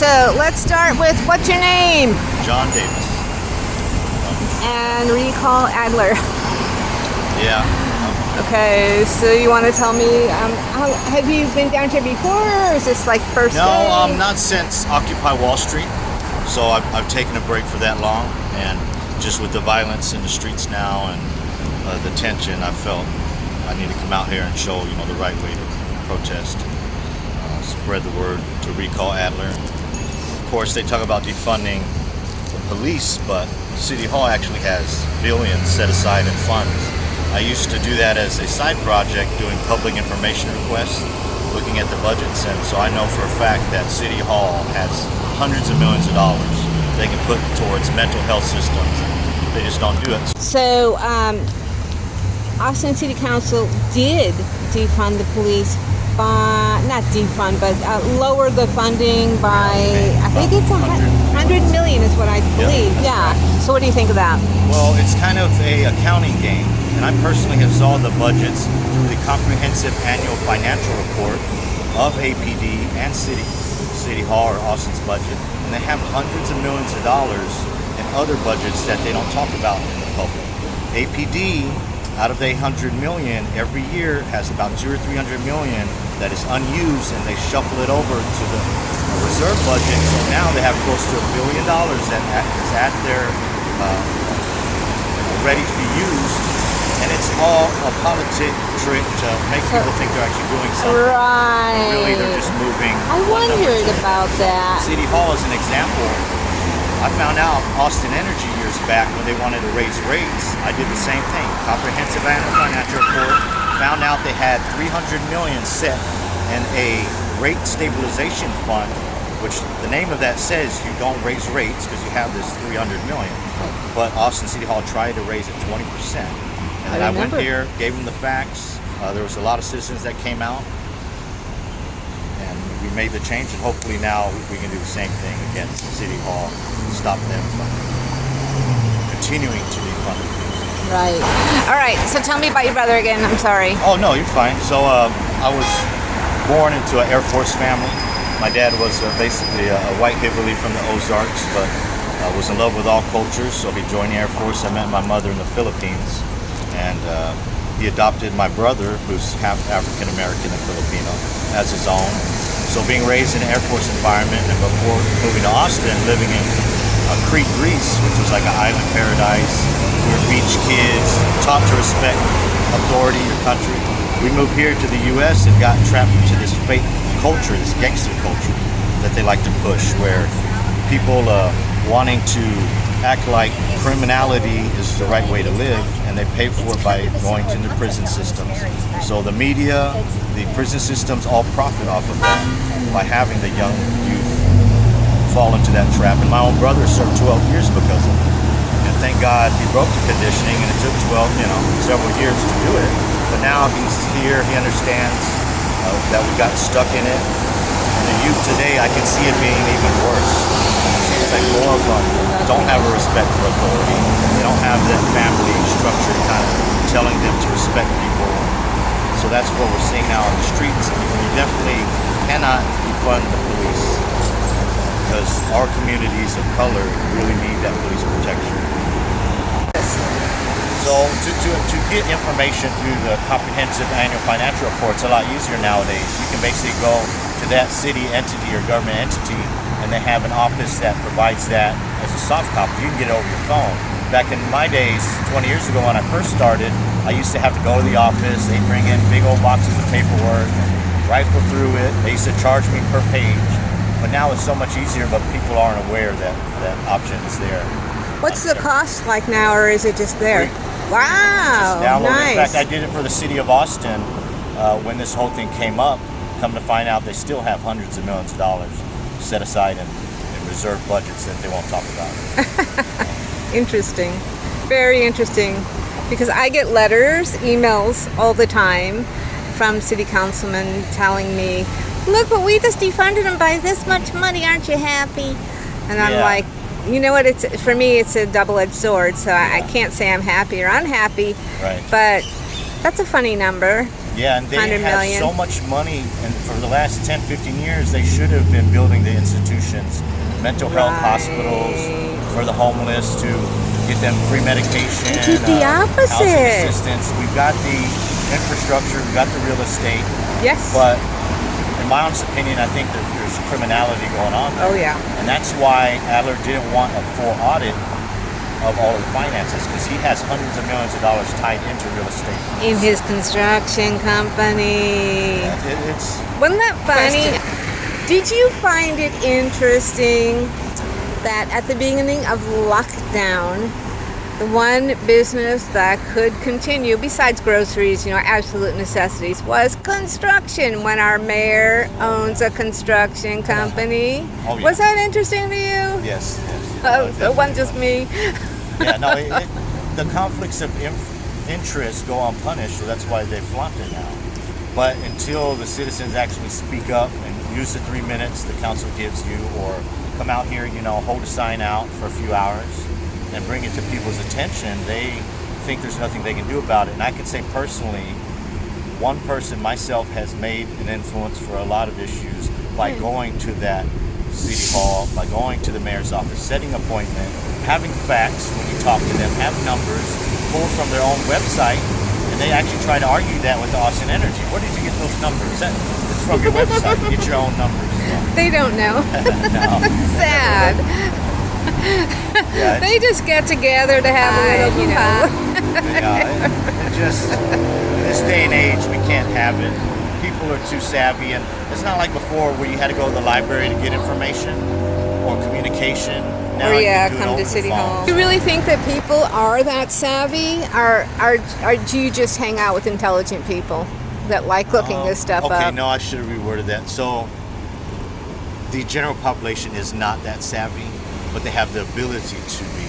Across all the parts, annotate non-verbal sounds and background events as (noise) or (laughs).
so let's start with what's your name? John Davis. And recall Adler. Yeah. Okay, so you want to tell me, um, how, have you been down here before, or is this like first No, day? um, not since Occupy Wall Street. So I've, I've taken a break for that long, and just with the violence in the streets now and uh, the tension, I felt I need to come out here and show you know the right way to protest, uh, spread the word to recall Adler. Of course, they talk about defunding the police, but City Hall actually has billions set aside in funds. I used to do that as a side project, doing public information requests, looking at the budgets, and so I know for a fact that City Hall has hundreds of millions of dollars they can put towards mental health systems. They just don't do it. So, um, Austin City Council did defund the police by, not defund, but uh, lower the funding by, I think it's a hun- hundred million is what I believe. Yeah. So what do you think of that? Well, it's kind of a accounting game, and I personally have saw the budgets through the comprehensive annual financial report of APD and City City Hall or Austin's budget, and they have hundreds of millions of dollars in other budgets that they don't talk about in the public. APD, out of the 100 million, every year has about two or 300 million that is unused, and they shuffle it over to the reserve budget. So now they have close to a billion dollars that is at their uh, ready to be used, and it's all a politic trick to make So- people think they're actually doing something. Right. Really, they're just moving. I wondered about that. City Hall is an example. I found out Austin Energy years back when they wanted to raise rates. I did the same thing. Comprehensive annual financial report. Found out they had 300 million set in a rate stabilization fund, which the name of that says you don't raise rates because you have this 300 million. But Austin City Hall tried to raise it 20 percent. And then I I, went here, gave them the facts. Uh, there was a lot of citizens that came out and we made the change and hopefully now we can do the same thing against City Hall, stop them from continuing to be it. Right. All right. So tell me about your brother again. I'm sorry. Oh no, you're fine. So uh, I was born into an Air Force family. My dad was uh, basically a, a white hillbilly from the Ozarks, but uh, was in love with all cultures. So he joined the Air Force. I met my mother in the Philippines, and uh, he adopted my brother, who's half African American and Filipino, as his own. So being raised in an Air Force environment, and before moving to Austin, living in uh, Crete, Greece, which was like an island paradise. We were beach kids, taught to respect authority, your country. We moved here to the U.S. and got trapped into this fake culture, this gangster culture that they like to push, where people uh, wanting to act like criminality is the right way to live, and they pay for it by going to the prison systems. So the media, the prison systems all profit off of that by having the young youth fall into that trap. And my own brother served 12 years because of it. And thank God he broke the conditioning, and it took 12, you know, several years to do it. But now he's here, he understands uh, that we got stuck in it. And the youth today, I can see it being even worse. It's like more of them don't have a respect for authority. They don't have that family structure kind of telling them to respect people. So that's what we're seeing now on the streets. We definitely cannot defund the police because our communities of color really need that police protection. So to, to, to get information through the comprehensive annual financial report, it's a lot easier nowadays. You can basically go to that city entity or government entity and they have an office that provides that as a soft copy. You can get it over your phone. Back in my days, 20 years ago when I first started, I used to have to go to the office. They'd bring in big old boxes of paperwork, rifle through it. They used to charge me per page. But now it's so much easier, but people aren't aware that that option is there. What's the cost like now, or is it just there? Free. Wow. it. nice. In fact, I did it for the city of Austin uh, when this whole thing came up. Come to find out, they still have hundreds of millions of dollars set aside in, in reserve budgets that they won't talk about. (laughs) Interesting. Very interesting. Because I get letters, emails all the time from city councilmen telling me, look, but we just defunded them by this much money. Aren't you happy? And I'm Yeah. like, you know what? It's for me, it's a double-edged sword. So I, I can't say I'm happy or unhappy. Right. But that's a funny number. Yeah, and they have million. so much money, and for the last 10, 15 years, they should have been building the institutions, mental health Right. hospitals for the homeless to get them free medication, They did the uh, opposite. housing assistance. We've got the infrastructure, we've got the real estate, Yes. but my honest opinion, I think that there's criminality going on there. oh yeah. And that's why Adler didn't want a full audit of all the finances because he has hundreds of millions of dollars tied into real estate. In his construction company. It, it's Wasn't that funny? Did you find it interesting that at the beginning of lockdown, the one business that could continue, besides groceries, you know, absolute necessities, was construction when our mayor owns a construction company? Oh, yeah. Was that interesting to you? yes. yes. Oh, Uh, it wasn't just me. yeah, no, it, it, the conflicts of inf- interest go unpunished, so that's why they flunked it now. But until the citizens actually speak up and use the three minutes the council gives you, or come out here, you know, hold a sign out for a few hours and bring it to people's attention, they think there's nothing they can do about it. And I can say personally, one person, myself, has made an influence for a lot of issues by hmm. going to that city hall, by going to the mayor's office, setting appointment, having facts when you talk to them, have numbers pulled from their own website, and they actually try to argue that with Austin Energy. Where did you get those numbers? That, it's from your website. Get your own numbers. (laughs) They don't know. (laughs) no. (laughs) Sad. Yeah, They just get together to have a little, you know. Yeah, it, it just in this day and age we can't have it. People are too savvy, and it's not like before where you had to go to the library to get information or communication. Now or you yeah, can do it come over to City. Hall. Do you really think that people are that savvy? Or, or, or do you just hang out with intelligent people that like looking Um, this stuff okay, up? no, I should have reworded that. So the general population is not that savvy, but they have the ability to be.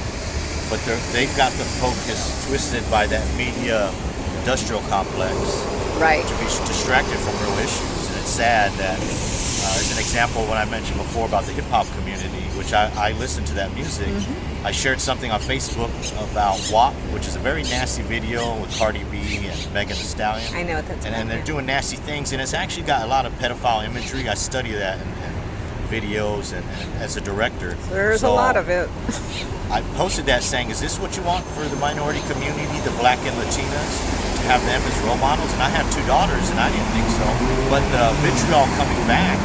But they've got the focus twisted by that media industrial complex. Right. to be distracted from real issues. And it's sad that, uh, as an example, when I mentioned before about the hip hop community, which I, I listen to that music, Mm-hmm. I shared something on Facebook about WAP, which is a very nasty video with Cardi B and Megan Thee Stallion. I know what that's and, about, and they're doing nasty things, and it's actually got a lot of pedophile imagery. I study that in videos and, and as a director. There's So a lot of it. I posted that saying, "Is this what you want for the minority community, the Black and Latinas, to have them as role models?" And I have two daughters, and I didn't think so. But the vitriol coming back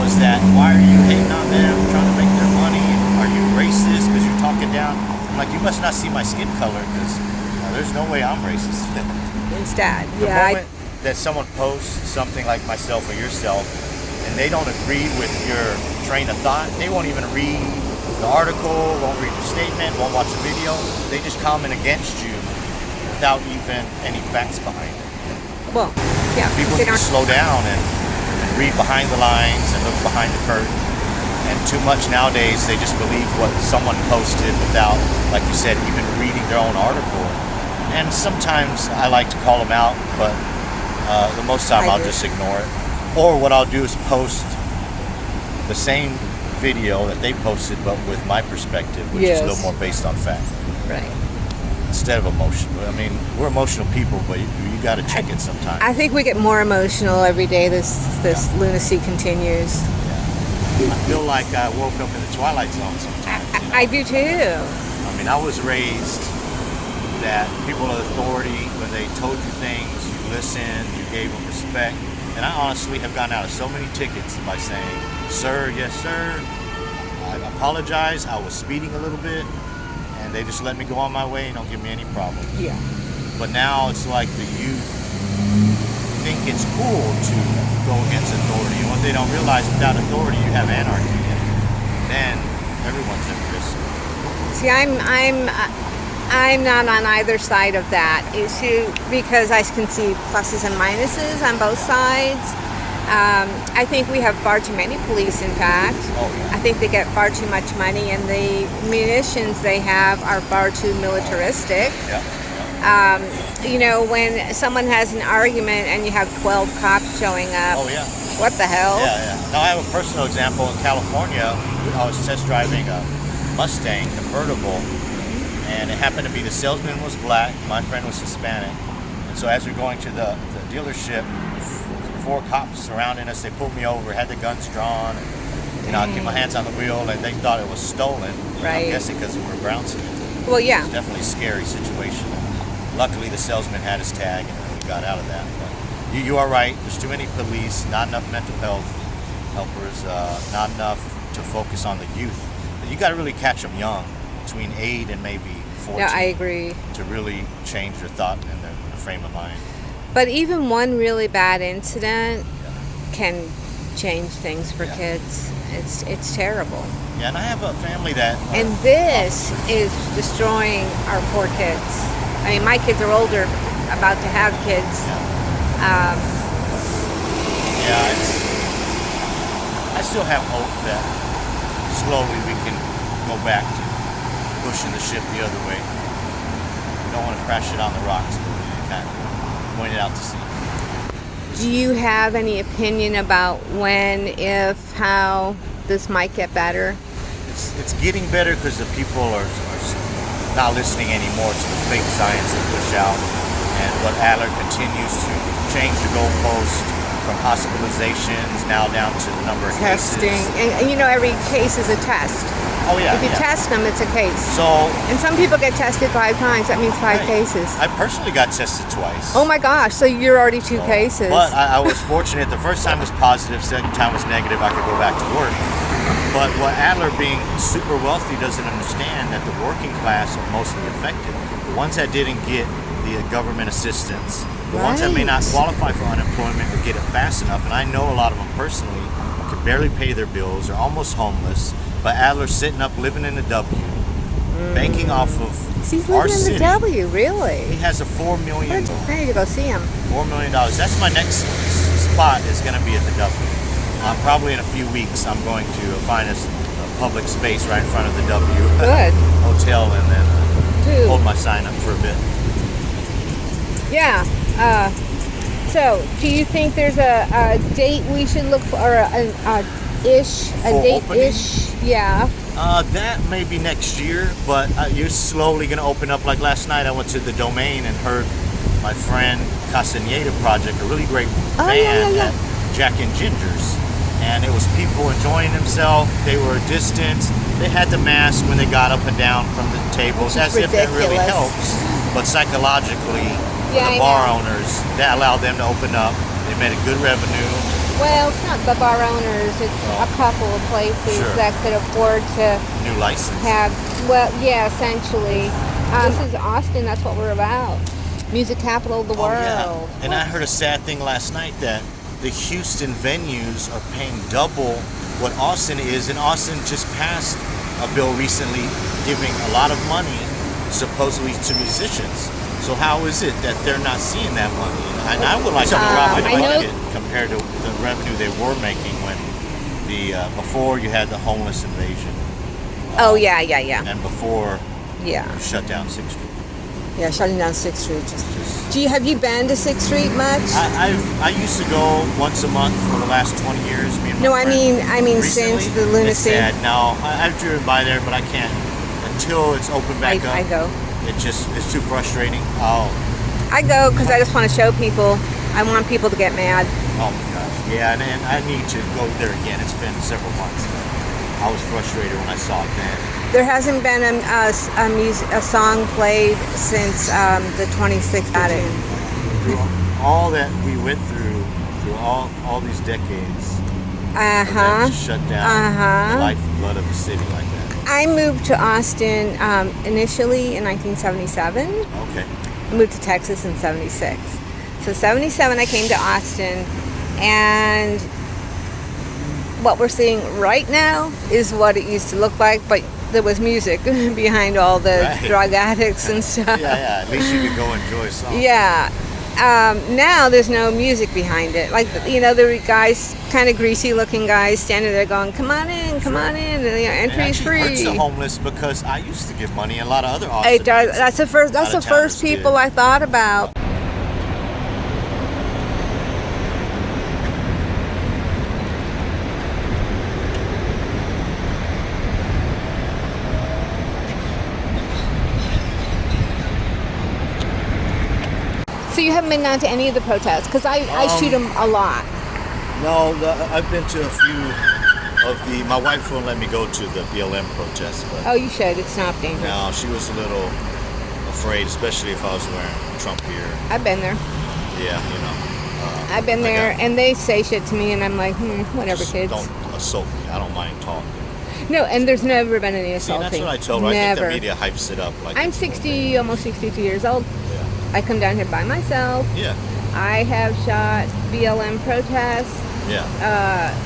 was that, "Why are you hating on them, trying to make their money? Are you racist because you're talking down?" I'm like, "You must not see my skin color, because uh, there's no way I'm racist." (laughs) Instead. the Yeah. I- moment that someone posts something like myself or yourself and they don't agree with your train of thought, they won't even read the article, won't read the statement, won't watch the video. They just comment against you without even any facts behind it. well, yeah. People need to slow down and, and read behind the lines and look behind the curtain. And too much nowadays, they just believe what someone posted without, like you said, even reading their own article. And sometimes I like to call them out, but uh, the most time I I'll do. just ignore it. Or what I'll do is post the same video that they posted, but with my perspective, which is a little more based on fact right. instead of emotion. I mean, we're emotional people, but you, you got to check it sometimes. I think we get more emotional every day this this lunacy continues. I feel like I woke up in the twilight zone sometimes. you know? I do too. I mean, I was raised that people of authority, when they told you things, you listened, you gave them respect. And I honestly have gotten out of so many tickets by saying, sir, yes, sir, I apologize, I was speeding a little bit. And they just let me go on my way and don't give me any problem. Yeah. But now it's like the youth think it's cool to go against authority. And what they don't realize, without authority, you have anarchy. And then everyone's at risk. See, I'm I'm uh, I'm not on either side of that issue because I can see pluses and minuses on both sides. Um, I think we have far too many police. In fact. I think they get far too much money, and the munitions they have are far too militaristic. Yeah. Um, you know, when someone has an argument and you have 12 cops showing up, Oh, yeah. what the hell? Yeah, yeah. Now I have a personal example in California. I was test driving a Mustang convertible, and it happened to be the salesman was black, my friend was Hispanic, and So as we're going to the, the dealership, four cops surrounding us. They pulled me over, had the guns drawn. And, you know, I keep my hands on the wheel, and they thought it was stolen. You know, Right. I'm guessing because we were bouncing. Well, yeah. It's definitely a scary situation. Luckily, the salesman had his tag, and we got out of that. But you, you are right. There's too many police, not enough mental health helpers, uh, not enough to focus on the youth. You got to really catch them young, between eight and maybe 14, No, I agree. to really change their thought and their, their frame of mind. But even one really bad incident can change things for Yeah. kids. It's it's terrible. Yeah, and I have a family that. are And this is destroying our poor kids. I mean, my kids are older, about to have kids. Yeah. Um, Yeah, it's, I still have hope that slowly we can go back to pushing the ship the other way. We don't want to crash it on the rocks, but we need to kind of point it out to sea. do you have any opinion about when, if, how this might get better? It's, it's getting better because the people are, are not listening anymore to the fake science they push out. And what Adler continues to change the goalpost from hospitalizations now down to the number of Testing, cases. and, and you know, every case is a test. Oh yeah. If you yeah. test them, it's a case. So And some people get tested five times. That means five Right. cases. I personally got tested twice. Oh my gosh! So you're already two cases. But I, I was fortunate. The first time was positive, second time was negative. I could go back to work. But what Adler, being super wealthy, doesn't understand that the working class are mostly affected. The ones that didn't get the government assistance, the ones that may not qualify for unemployment or get it fast enough, and I know a lot of them personally, can barely pay their bills, are almost homeless. But Adler's sitting up, living in the W, banking off of He's our living in city. the W, really? He has a four million I need to go see him. Four million dollars. That's my next spot. Is going to be at the W. Uh, probably in a few weeks, I'm going to find a public space right in front of the W (laughs) Good. hotel, and then uh, hold my sign up for a bit. Yeah. Uh, so, do you think there's a, a date we should look for, or a, a, a ish, a For date opening? ish? Yeah. Uh, that may be next year, but uh, you're slowly going to open up. Like last night, I went to the domain and heard my friend Castaneda Project, a really great Oh, band yeah, yeah. at Jack and Ginger's. And it was people enjoying themselves. They were distanced. They had the mask when they got up and down from the tables, as if that really helps. But psychologically, Yeah, I the bar know. owners, that allowed them to open up. They made a good revenue. Well, it's not the bar owners. It's Oh. a couple of places Sure. that could afford to New license. have. Well, yeah, essentially. Um, this is Austin. That's what we're about. Music capital of the Oh, world. yeah. And I heard a sad thing last night that the Houston venues are paying double what Austin is, and Austin just passed a bill recently giving a lot of money supposedly to musicians. So how is it that they're not seeing that money? And I would like to Um, drop I know- it compared to the revenue they were making when the uh, before you had the homeless invasion Oh yeah, yeah, yeah, and before yeah. you shut down Sixth Street. Yeah, shutting down Sixth Street. Just. Just Do you have you been to Sixth Street much? I, I I used to go once a month for the last 20 years. No, I mean, I mean Recently, since the lunacy. It's sad. No, I, I've driven by there, but I can't until it's open I, back up. I go. It just it's too frustrating. Oh, I go because I just want to show people. I want people to get mad. oh my gosh. Yeah, and, and I need to go there again. It's been several months. I was frustrated when I saw it then. There hasn't been a, a, a, mus- a song played since um, the 26th. Got it. Through all that we went through, through all all these decades, Uh for them huh. to shut down Uh-huh. the lifeblood of the city like that. I moved to Austin um, initially in 1977. Okay. I moved to Texas in 76. So 77 I came to Austin and what we're seeing right now is what it used to look like but there was music (laughs) behind all the Right. drug addicts and stuff. (laughs) Yeah, yeah. At least you could go enjoy song. Yeah. Um, now there's no music behind it. Like you know, the guys, kind of greasy looking guys, standing there going, "Come on in, come on in." And, you know, It entry is actually hurts free. the homeless because I used to give money a lot of other It Austin does. That's the first. That's the first people did. I thought about. You haven't been down to any of the protests? Because I, I Um, shoot them a lot. No, I've been to a few of the. My wife won't let me go to the BLM protests, but Oh, you should. It's not dangerous. no, she was a little afraid, especially if I was wearing Trump gear. I've been there. Yeah, you know. Uh, I've been there, got- and they say shit to me, and I'm like, hmm, whatever, kids. Don't assault me. I don't mind talking. No, and there's never been any See, assaulting. that's what I told her. I think the media hypes it up. Like I'm it's a little 60, almost 62 years old. I come down here by myself. Yeah, I have shot BLM protests. yeah, yeah.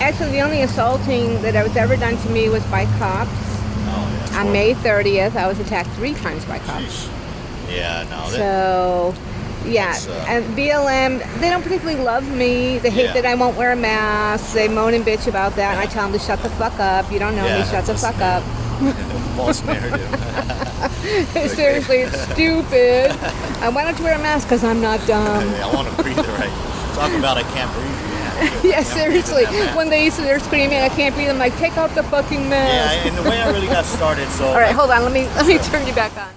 Actually, the only assaulting that was ever done to me was by cops. oh, yeah. On May 30th, I was attacked three times by cops. Sheesh. Yeah, no. So, yeah, uh, and BLM, they don't particularly love me. They hate Yeah. that I won't wear a mask. They moan and bitch about that, and I tell them to shut the fuck up. You don't know Yeah, me, shut the fuck up. (laughs) false narrative. (laughs) (laughs) Seriously, it's stupid. and why don't you wear a mask? Because I'm not dumb. I want to breathe right. Talk about I can't breathe. (laughs) Yeah, yeah, Can't breathe in seriously. When they they're screaming, I can't breathe. I'm like, take off the fucking mask. Yeah, and the way I really got started, so All right, hold on. Let me let me turn you back on.